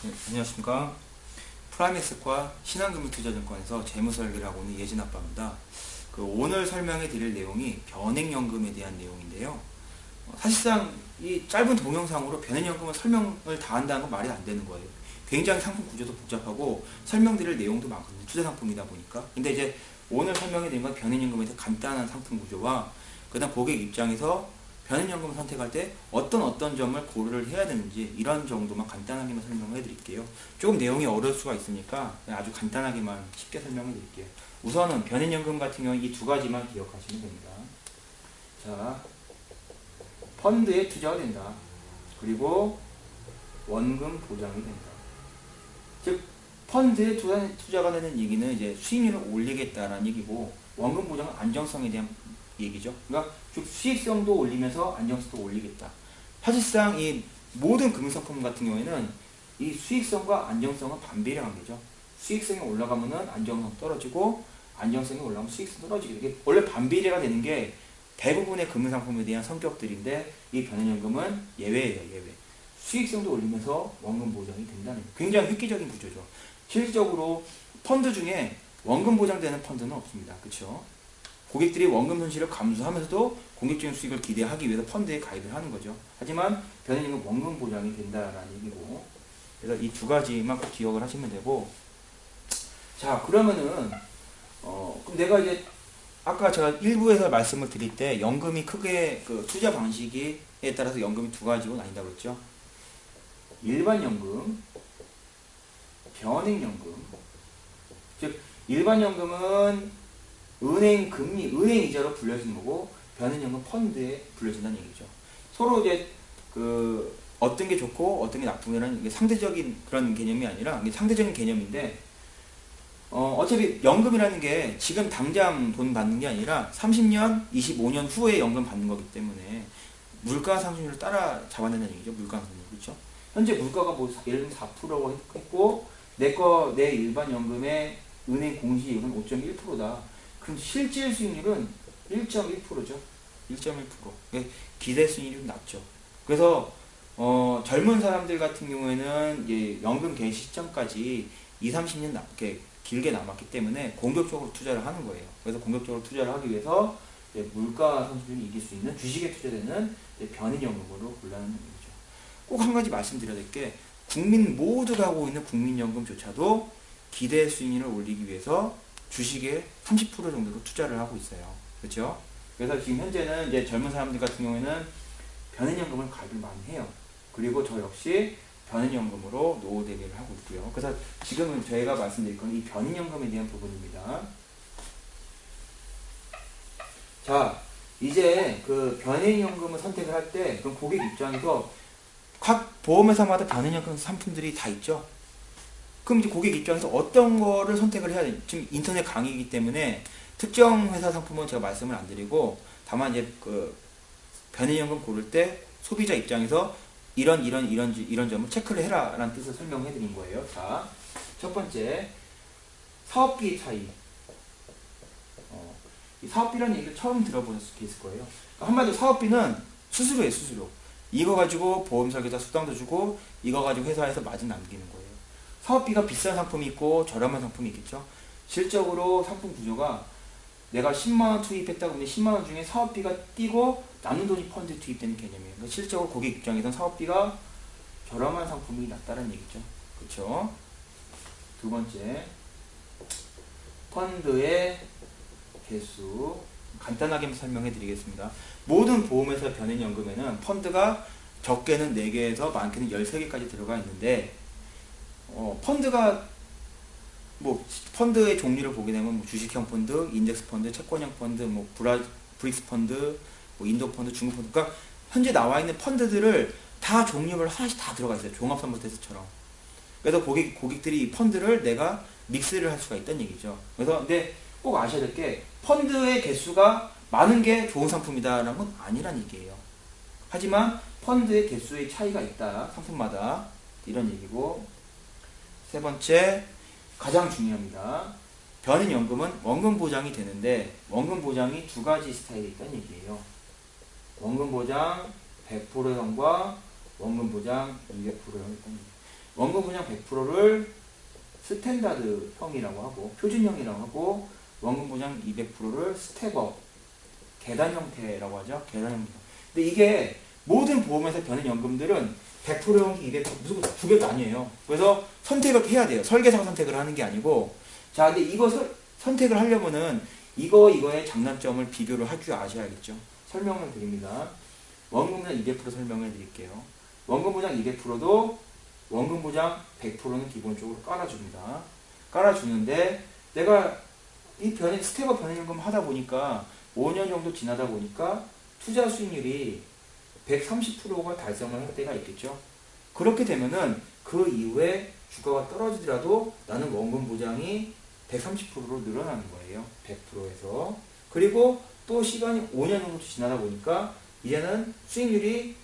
네, 안녕하십니까. 프라임에셋과 신한금융투자증권에서 재무설계를 하고 있는 예진 아빠입니다. 그 오늘 설명해 드릴 내용이 변액연금에 대한 내용인데요. 어, 사실상 이 짧은 동영상으로 변액연금을 설명을 다 한다는 건 말이 안 되는 거예요. 굉장히 상품 구조도 복잡하고 설명드릴 내용도 많거든요. 투자 상품이다 보니까. 근데 이제 오늘 설명해 드린 건 변액연금에 대한 간단한 상품 구조와 그 다음 고객 입장에서 변액연금을 선택할 때 어떤 어떤 점을 고려를 해야 되는지 이런 정도만 간단하게만 설명해 드릴게요. 조금 내용이 어려울 수가 있으니까 아주 간단하게만 쉽게 설명해 드릴게요. 우선은 변액연금 같은 경우 이 두 가지만 기억하시면 됩니다. 자, 펀드에 투자가 된다. 그리고 원금 보장이 된다. 즉 펀드에 투자가 되는 얘기는 이제 수익률을 올리겠다라는 얘기고 원금 보장은 안정성에 대한 얘기죠. 그러니까 즉 수익성도 올리면서 안정성도 올리겠다. 사실상 이 모든 금융상품 같은 경우에는 이 수익성과 안정성은 반비례 관계죠. 수익성이 올라가면은 안정성 떨어지고 안정성이 올라가면 수익성 떨어지게 이게 원래 반비례가 되는 게 대부분의 금융상품에 대한 성격들인데 이 변연연금은 예외예요 예외. 수익성도 올리면서 원금 보장이 된다는 굉장히 획기적인 구조죠. 실질적으로 펀드 중에 원금 보장되는 펀드는 없습니다. 그렇죠? 고객들이 원금 손실을 감수하면서도 공격적인 수익을 기대하기 위해서 펀드에 가입을 하는 거죠. 하지만 변현임은 원금 보장이 된다라는 얘기고 그래서 이 두 가지만 꼭 기억을 하시면 되고 자 그러면은 어 그럼 내가 이제 아까 제가 일부에서 말씀을 드릴 때 연금이 크게 그 투자 방식에 따라서 연금이 두 가지로 나뉜다고 그랬죠. 일반 연금, 변액 연금. 즉 일반 연금은 은행 금리, 은행 이자로 불려지는 거고 변은연금 펀드에 불려진다는 얘기죠. 서로 이제 그 어떤 게 좋고 어떤 게 나쁘냐는 이게 상대적인 그런 개념이 아니라 이게 상대적인 개념인데 어, 어차피 연금이라는 게 지금 당장 돈 받는 게 아니라 30년, 25년 후에 연금 받는 거기 때문에 물가 상승률을 따라 잡아낸다는 얘기죠. 물가 상승률. 그렇죠? 현재 물가가 뭐 예를 들면 4%라고 했고 내 거 내 일반 연금의 은행 공시이율은 5.1%다. 그럼 실질 수익률은 1.1%죠. 1.1%. 기대 수익률이 낮죠. 그래서 어, 젊은 사람들 같은 경우에는 이제 연금 개시 시점까지 2, 30년 남게 길게 남았기 때문에 공격적으로 투자를 하는 거예요. 그래서 공격적으로 투자를 하기 위해서 물가 선수율이 이길 수 있는 주식에 투자되는 변인연금으로 골라는 얘기죠. 꼭 한 가지 말씀드려야 될 게 국민 모두가 하고 있는 국민연금조차도 기대 수익률을 올리기 위해서 주식에 30% 정도로 투자를 하고 있어요. 그렇죠? 그래서 지금 현재는 이제 젊은 사람들 같은 경우에는 변인연금을 가입을 많이 해요. 그리고 저 역시 변인연금으로 노후 대비를 하고 있고요. 그래서 지금은 저희가 말씀드릴 건 이 변인연금에 대한 부분입니다. 자, 이제 그 변인연금을 선택을 할 때 그럼 고객 입장에서 각 보험회사마다 변인연금 상품들이 다 있죠. 그럼 이제 고객 입장에서 어떤 거를 선택을 해야 되지? 지금 인터넷 강의이기 때문에 특정 회사 상품은 제가 말씀을 안 드리고 다만 이제 그 변인연금 고를 때 소비자 입장에서 이런 이런 이런 이런 점을 체크를 해라 라는 뜻을 설명해 드린 거예요. 자, 첫 번째 사업비 차이. 어, 이 사업비라는 얘기를 처음 들어보셨을 수 있을 거예요. 그러니까 한마디로 사업비는 수수료예요, 수수료. 이거 가지고 보험 설계사 수당도 주고 이거 가지고 회사에서 마진 남기는 거예요. 사업비가 비싼 상품이 있고 저렴한 상품이 있겠죠. 실적으로 상품 구조가 내가 10만원 투입했다 그러면 10만원 중에 사업비가 뛰고 남는 돈이 펀드에 투입되는 개념이에요. 그러니까 실적으로 고객 입장에서는 사업비가 저렴한 상품이 낫다는 얘기죠. 그렇죠? 두 번째 펀드의 개수 간단하게 설명해 드리겠습니다. 모든 보험회사 변액연금에는 펀드가 적게는 4개에서 많게는 13개까지 들어가 있는데 어, 펀드가 뭐 펀드의 종류를 보게 되면 뭐 주식형 펀드, 인덱스 펀드, 채권형 펀드, 뭐 브라 브릭스 펀드, 뭐 인도 펀드, 중국 펀드. 그러니까 현재 나와 있는 펀드들을 다 종류별 하나씩 다 들어가 있어요. 종합선물테스트처럼. 그래서 고객 고객들이 이 펀드를 내가 믹스를 할 수가 있다는 얘기죠. 그래서 근데 꼭 아셔야 될 게 펀드의 개수가 많은 게 좋은 상품이다라는 건 아니란 얘기예요. 하지만 펀드의 개수의 차이가 있다. 상품마다 이런 얘기고 세 번째 가장 중요합니다. 변액연금은 원금 보장이 되는데 원금 보장이 두 가지 스타일이 있다는 얘기예요. 원금 보장 100%형과 원금 보장 200%형 있다는 얘기예요. 원금 보장 100%를 스탠다드형이라고 하고 표준형이라고 하고 원금 보장 200%를 step-up 계단 형태라고 하죠. 계단 형태. 근데 이게 모든 보험에서 변액연금들은 100%형 200% 무슨 두 개가 아니에요. 그래서 선택을 해야 돼요. 설계상 선택을 하는 게 아니고 자, 근데 이거 서, 선택을 하려면은 이거 이거의 장단점을 비교를 할 줄 아셔야겠죠. 설명을 드립니다. 원금 보장 200% 설명을 드릴게요. 원금 보장 200%도 원금 보장 100%는 기본적으로 깔아줍니다. 깔아주는데 내가 이 변액 step-up 변액연금 하다 보니까 5년 정도 지나다 보니까 투자 수익률이 130%가 달성을 할 때가 있겠죠. 그렇게 되면은 그 이후에 주가가 떨어지더라도 나는 원금 보장이 130%로 늘어나는 거예요. 100%에서. 그리고 또 시간이 5년 정도 지나다 보니까 이제는 수익률이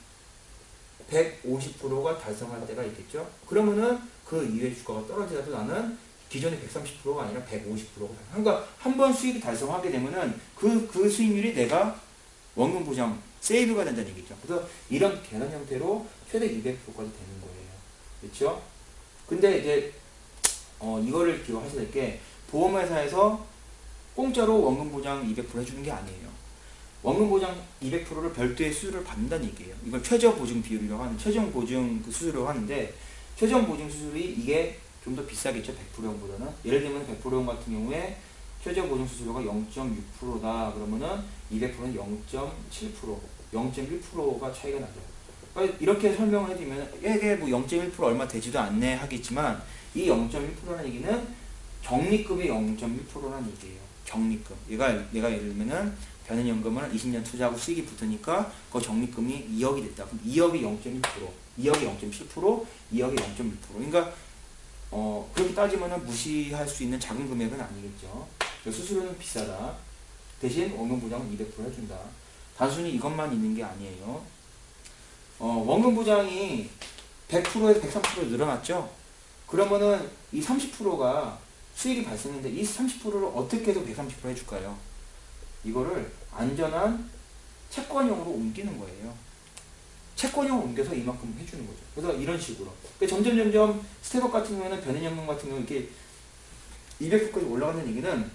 150%가 달성할 때가 있겠죠. 그러면은 그 이후에 주가가 떨어지더라도 나는 기존의 130%가 아니라 150%가 그러니까 한 번 수익이 달성하게 되면은 그, 그 수익률이 내가 원금 보장 세이브가 된다는 얘기죠. 그래서 이런 계산 형태로 최대 200%까지 되는 거예요. 그렇죠? 근데 이제 어, 이거를 기억하셔야 될 게 보험회사에서 공짜로 원금 보장 200% 해주는 게 아니에요. 원금 보장 200%를 별도의 수수료를 받는다는 얘기예요. 이걸 최저 보증 비율이라고 하는 최종 보증 그 수수료라고 하는데 최종 보증 수수료이 이게 좀 더 비싸겠죠. 100%형보다는. 예를 들면 100%형 같은 경우에 최저 보증 수수료가 0.6%다 그러면은 200%는 0.7% 0.1%가 차이가 나죠. 그러니까 이렇게 설명을 해드리면 이게 뭐 0.1% 얼마 되지도 않네 하겠지만 이 0.1%라는 얘기는 적립금의 0.1%라는 얘기예요. 적립금. 얘가 내가 예를 들면은 변연연금을 20년 투자하고 수익이 붙으니까 그 적립금이 2억이 됐다. 그럼 2억이 0.1%, 2억이 0.7%, 2억이 0.1%. 그러니까 어, 그렇게 따지면은 무시할 수 있는 작은 금액은 아니겠죠. 수수료는 비싸다. 대신 원금 보장은 200% 해준다. 단순히 이것만 있는 게 아니에요. 어, 원금 보장이 100%에서 130% 늘어났죠? 그러면은 이 30%가 수익이 발생했는데 이 30%를 어떻게 해서 130% 해줄까요? 이거를 안전한 채권형으로 옮기는 거예요. 채권형으로 옮겨서 이만큼 해주는 거죠. 그래서 이런 식으로. 그러니까 점점 점점 step-up 같은 경우에는 변액연금 같은 경우 이렇게 200%까지 올라간다는 얘기는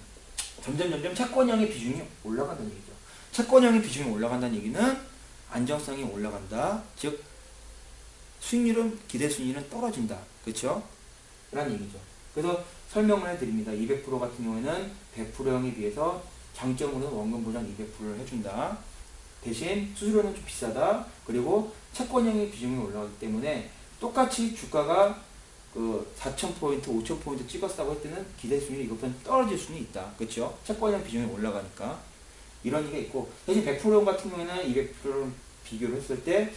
점점 점점 채권형의 비중이 올라간다는 얘기죠. 채권형의 비중이 올라간다는 얘기는 안정성이 올라간다. 즉 수익률은 기대 수익률은 떨어진다. 그렇죠? 라는 얘기죠. 그래서 설명을 해드립니다. 200% 같은 경우에는 100%형에 비해서 장점으로는 원금 보장 200%를 해준다. 대신 수수료는 좀 비싸다. 그리고 채권형의 비중이 올라가기 때문에 똑같이 주가가 그 4,000포인트, 5,000포인트 찍었다고 할 때는 기대 수익률이 이것보다 떨어질 수는 있다. 그렇죠? 채권형 비중이 올라가니까. 이런 얘기가 있고 대신 100% 같은 경우에는 200%를 비교를 했을 때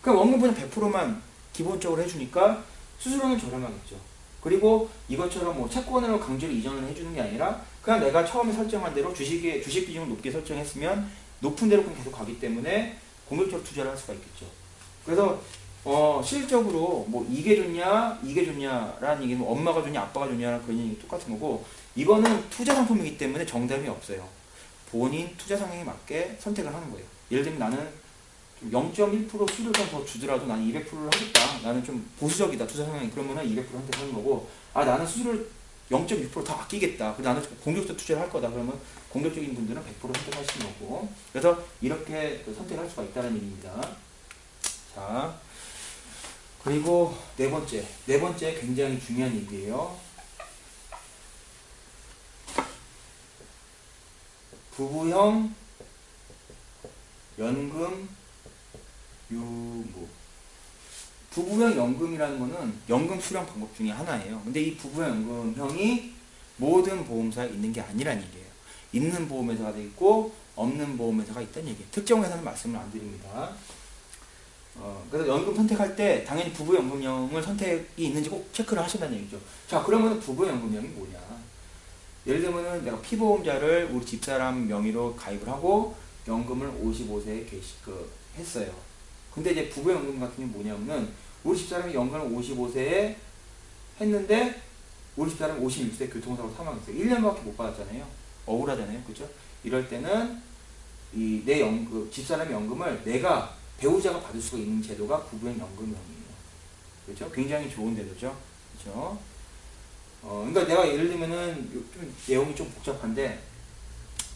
그냥 원금 보장 100%만 기본적으로 해주니까 수수료는 저렴하겠죠. 그리고 이것처럼 뭐 채권으로 강제로 이전을 해주는 게 아니라 그냥 내가 처음에 설정한 대로 주식의 주식 비중을 높게 설정했으면 높은 대로 그냥 계속 가기 때문에 공격적으로 투자를 할 수가 있겠죠. 그래서 어 실질적으로 뭐 이게 좋냐 이게 좋냐라는 얘기는 뭐 엄마가 좋냐 아빠가 좋냐라는 그런 얘기 똑같은 거고 이거는 투자 상품이기 때문에 정답이 없어요. 본인 투자 상황에 맞게 선택을 하는 거예요. 예를 들면 나는 0.1% 수익을 더 주더라도 나는 200%를 하겠다. 나는 좀 보수적이다. 투자 상황이. 그러면은 200% 선택하는 거고, 아, 나는 수수료를 0.6%더 아끼겠다. 그래서 나는 공격적 투자를 할 거다. 그러면 공격적인 분들은 100% 선택하시는 거고. 그래서 이렇게 선택할 수가 있다는 얘기입니다. 자. 그리고 네 번째. 네 번째 굉장히 중요한 얘기예요. 부부형 연금 유무 부부형 연금이라는 거는 연금 수령 방법 중에 하나예요. 근데 이 부부형 연금형이 모든 보험사에 있는 게 아니란 얘기예요. 있는 보험회사가 있고 없는 보험회사가 있다는 얘기예요. 특정 회사는 말씀을 안 드립니다. 어, 그래서 연금 선택할 때 당연히 부부연금형을 선택이 있는지 꼭 체크를 하신다는 얘기죠. 자 그러면 부부연금형이 뭐냐? 예를 들면은 내가 피보험자를 우리 집사람 명의로 가입을 하고 연금을 55세에 개시, 그, 했어요. 근데 이제 부부연금 같은 게 뭐냐면은 우리 집사람이 연금을 55세에 했는데 우리 집사람이 56세 교통사고 사망했어요. 1년밖에 못 받았잖아요. 억울하잖아요. 그죠? 이럴 때는 이 내 연금, 집사람의 연금을 내가 배우자가 받을 수가 있는 제도가 부부의 연금형이에요. 그렇죠? 굉장히 좋은 제도죠. 그렇죠? 어, 그러니까 내가 예를 들면은 좀 내용이 좀 복잡한데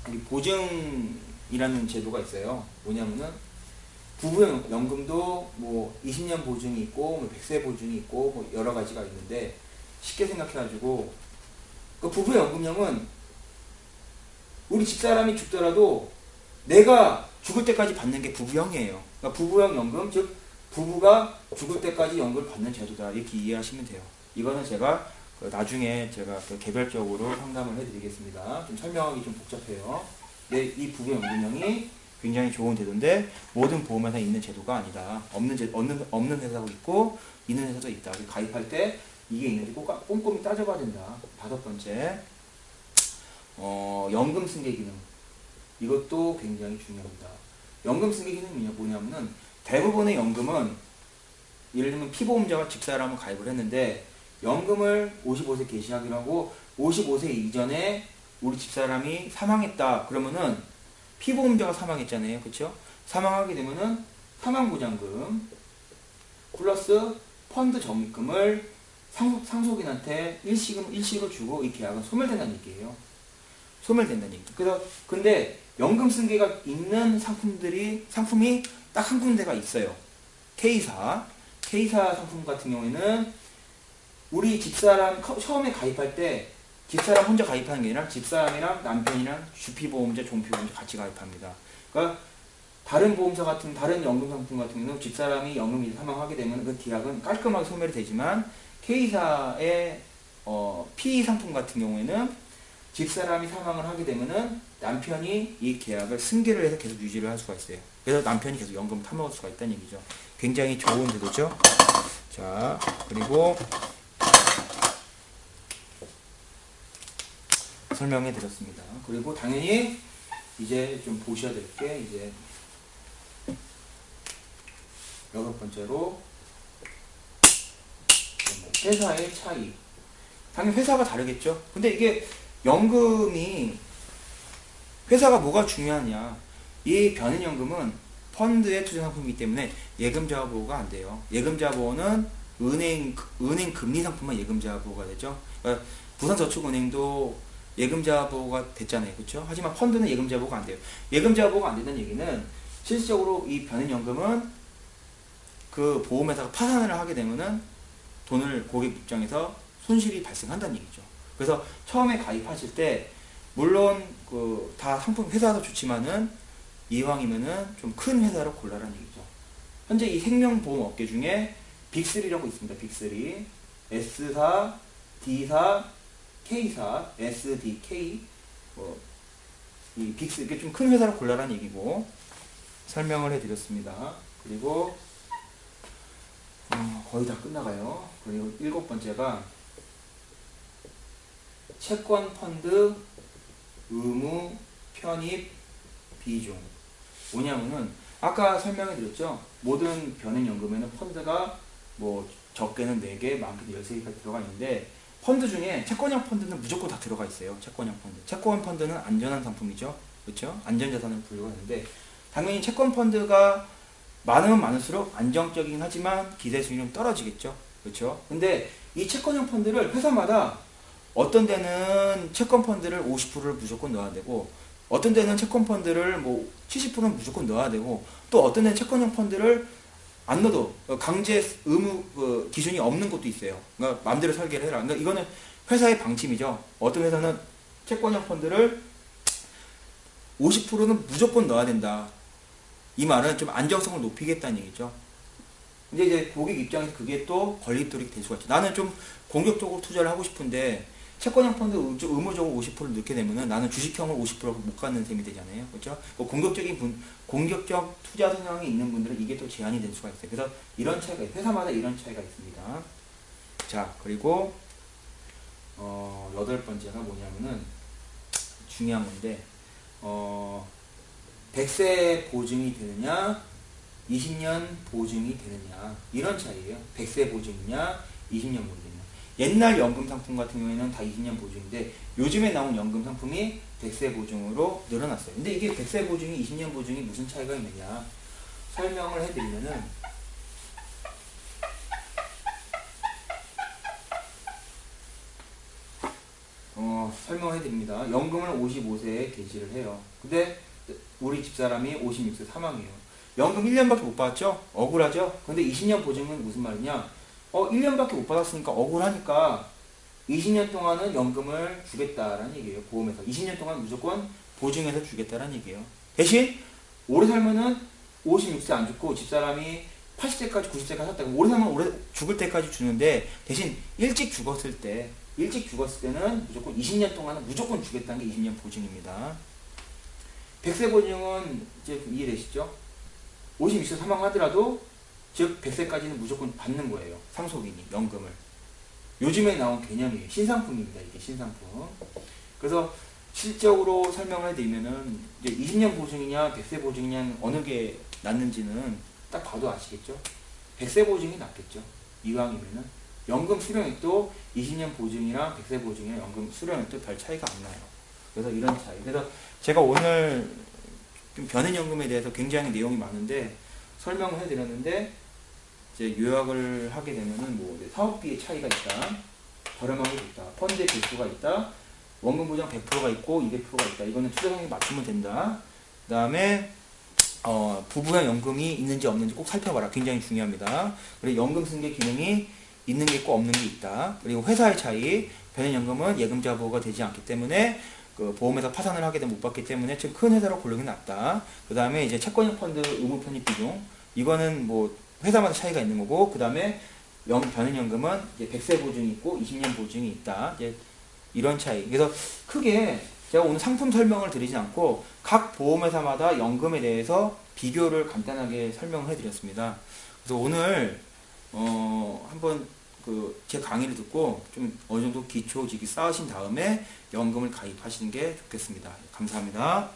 이 보증이라는 제도가 있어요. 뭐냐면은 부부연금도 뭐 20년 보증이 있고 뭐 100세 보증이 있고 뭐 여러 가지가 있는데 쉽게 생각해가지고 그 부부연금형은 우리 집사람이 죽더라도 내가 죽을 때까지 받는 게 부부형이에요. 그러니까 부부형 연금 즉 부부가 죽을 때까지 연금을 받는 제도다 이렇게 이해하시면 돼요. 이거는 제가 그 나중에 제가 그 개별적으로 상담을 해드리겠습니다. 좀 설명하기 좀 복잡해요. 네, 이 부부연금형이 굉장히 좋은 제도인데 모든 보험회사에 있는 제도가 아니다. 없는 제, 없는 없는 회사도 있고 있는 회사도 있다. 가입할 때 이게 있는지 꼭 꼼꼼히 따져봐야 된다. 다섯 번째, 어, 연금 승계 기능. 이것도 굉장히 중요합니다. 연금 승계 기능이 뭐냐면은 대부분의 연금은 예를 들면 피보험자가 집사람을 가입을 했는데 연금을 55세 개시하기로 하고 55세 이전에 우리 집사람이 사망했다 그러면은 피보험자가 사망했잖아요. 그쵸? 사망하게 되면은 사망보장금 플러스 펀드 적립금을 상속, 상속인한테 일시금 일시로 주고 이 계약은 소멸된다는 얘기예요 소멸된다는 얘기 그래서 근데 연금 승계가 있는 상품들이 상품이 딱 한 군데가 있어요. K사. K사 상품 같은 경우에는 우리 집사람 처음에 가입할 때 집사람 혼자 가입하는 게 아니라 집사람이랑 남편이랑 주피보험자, 종피보험자 같이 가입합니다. 그러니까 다른 보험사 같은 다른 연금 상품 같은 경우는 집사람이 연금이 사망하게 되면 그 계약은 깔끔하게 소멸이 되지만 K사의 어, P 상품 같은 경우에는 집사람이 사망을 하게 되면은 남편이 이 계약을 승계를 해서 계속 유지를 할 수가 있어요. 그래서 남편이 계속 연금을 타먹을 수가 있다는 얘기죠. 굉장히 좋은 제도죠. 자, 그리고 설명해 드렸습니다. 그리고 당연히 이제 좀 보셔야 될 게 이제 여섯 번째로 회사의 차이. 당연히 회사가 다르겠죠. 근데 이게 연금이 회사가 뭐가 중요하냐. 이 변인연금은 펀드의 투자 상품이기 때문에 예금자 보호가 안 돼요. 예금자 보호는 은행 은행 금리 상품만 예금자 보호가 되죠. 그러니까 부산저축은행도 예금자 보호가 됐잖아요. 그렇죠? 하지만 펀드는 예금자 보호가 안 돼요. 예금자 보호가 안 된다는 얘기는 실질적으로 이 변인연금은 그 보험회사가 파산을 하게 되면은 돈을 고객 입장에서 손실이 발생한다는 얘기죠. 그래서 처음에 가입하실 때 물론 그 다 상품 회사도 좋지만은 이왕이면은 좀 큰 회사로 골라라는 얘기죠. 현재 이 생명보험 업계 중에 빅3라고 있습니다. 빅3 S사, D사, K사, SDK 뭐, 이 빅스 이게 좀 큰 회사로 골라라는 얘기고 설명을 해드렸습니다. 그리고 어, 거의 다 끝나가요. 그리고 일곱 번째가 채권 펀드 의무 편입 비중 뭐냐면은 아까 설명해 드렸죠. 모든 변액연금에는 펀드가 뭐 적게는 4개, 많게는 13개까지 들어가 있는데 펀드 중에 채권형 펀드는 무조건 다 들어가 있어요. 채권형 펀드. 채권 펀드는 안전한 상품이죠. 그렇죠? 안전자산을 분류하는데 당연히 채권 펀드가 많으면 많을수록 안정적이긴 하지만 기대 수익률은 떨어지겠죠. 그렇죠? 근데 이 채권형 펀드를 회사마다 어떤 데는 채권 펀드를 50%를 무조건 넣어야 되고 어떤 데는 채권 펀드를 뭐 70%는 무조건 넣어야 되고 또 어떤 데는 채권형 펀드를 안 넣어도 강제 의무 그 기준이 없는 것도 있어요. 그러니까 마음대로 설계를 해라. 그러니까 이거는 회사의 방침이죠. 어떤 회사는 채권형 펀드를 50%는 무조건 넣어야 된다. 이 말은 좀 안정성을 높이겠다는 얘기죠. 근데 이제 고객 입장에서 그게 또 걸림돌이 될 수가 있죠. 나는 좀 공격적으로 투자를 하고 싶은데 채권형 펀드 의무적으로 50%를 넣게 되면은 나는 주식형을 50%못 갖는 셈이 되잖아요. 그렇죠? 그 공격적인 분, 공격적 투자 성향이 있는 분들은 이게 또 제한이 될 수가 있어요. 그래서 이런 차이가, 회사마다 이런 차이가 있습니다. 자, 그리고, 어, 여덟 번째가 뭐냐면은 중요한 건데, 어, 100세 보증이 되느냐, 20년 보증이 되느냐, 이런 차이예요. 100세 보증이냐, 20년 보증. 옛날 연금 상품 같은 경우에는 다 20년 보증인데 요즘에 나온 연금 상품이 백세 보증으로 늘어났어요. 근데 이게 백세 보증이 20년 보증이 무슨 차이가 있느냐 설명을 해드리면은 어, 설명해 드립니다. 연금을 55세에 개시를 해요. 근데 우리 집사람이 56세 사망이에요. 연금 1년밖에 못 받았죠? 억울하죠? 근데 20년 보증은 무슨 말이냐? 어, 1년밖에 못 받았으니까 억울하니까 20년 동안은 연금을 주겠다라는 얘기예요. 보험에서. 20년 동안 무조건 보증해서 주겠다라는 얘기예요. 대신 오래 살면은 56세 안 죽고 집사람이 80세까지 90세까지 살다 오래 살면 오래 죽을 때까지 주는데 대신 일찍 죽었을 때 일찍 죽었을 때는 무조건 20년 동안은 무조건 주겠다는 게 20년 보증입니다. 100세 보증은 이제 이해되시죠? 56세 사망하더라도 즉 100세까지는 무조건 받는 거예요. 상속인이 연금을. 요즘에 나온 개념이에요. 신상품입니다. 이게 신상품. 그래서 실적으로 설명을 해드리면은 이제 20년 보증이냐 100세 보증이냐 어느 게 낫는지는 딱 봐도 아시겠죠? 100세 보증이 낫겠죠. 이왕이면은 연금 수령액도 20년 보증이랑 100세 보증이랑 연금 수령액도 별 차이가 안 나요. 그래서 이런 차이. 그래서 제가 오늘 좀 변액연금에 대해서 굉장히 내용이 많은데 설명을 해드렸는데 이제 요약을 하게 되면은 뭐 사업비의 차이가 있다, 저렴하게 있다, 펀드의 개수가 있다, 원금 보장 100%가 있고 200%가 있다. 이거는 투자금액 맞추면 된다. 그 다음에 어, 부부형 연금이 있는지 없는지 꼭 살펴봐라. 굉장히 중요합니다. 그리고 연금 승계 기능이 있는 게 있고 없는 게 있다. 그리고 회사의 차이, 변연연금은 예금자 보호가 되지 않기 때문에 그 보험에서 파산을 하게 되면 못 받기 때문에 좀큰 회사로 고르는 게 낫다. 그 다음에 이제 채권형 펀드 의무 편입 비중 이거는 뭐 회사마다 차이가 있는 거고 그 다음에 이제 100세 보증이 있고 20년 보증이 있다. 이제 이런 차이. 그래서 크게 제가 오늘 상품 설명을 드리지 않고 각 보험회사마다 연금에 대해서 비교를 간단하게 설명을 해드렸습니다. 그래서 오늘 어 한번 그 제 강의를 듣고 좀 어느 정도 기초 지기 쌓으신 다음에 연금을 가입하시는 게 좋겠습니다. 감사합니다.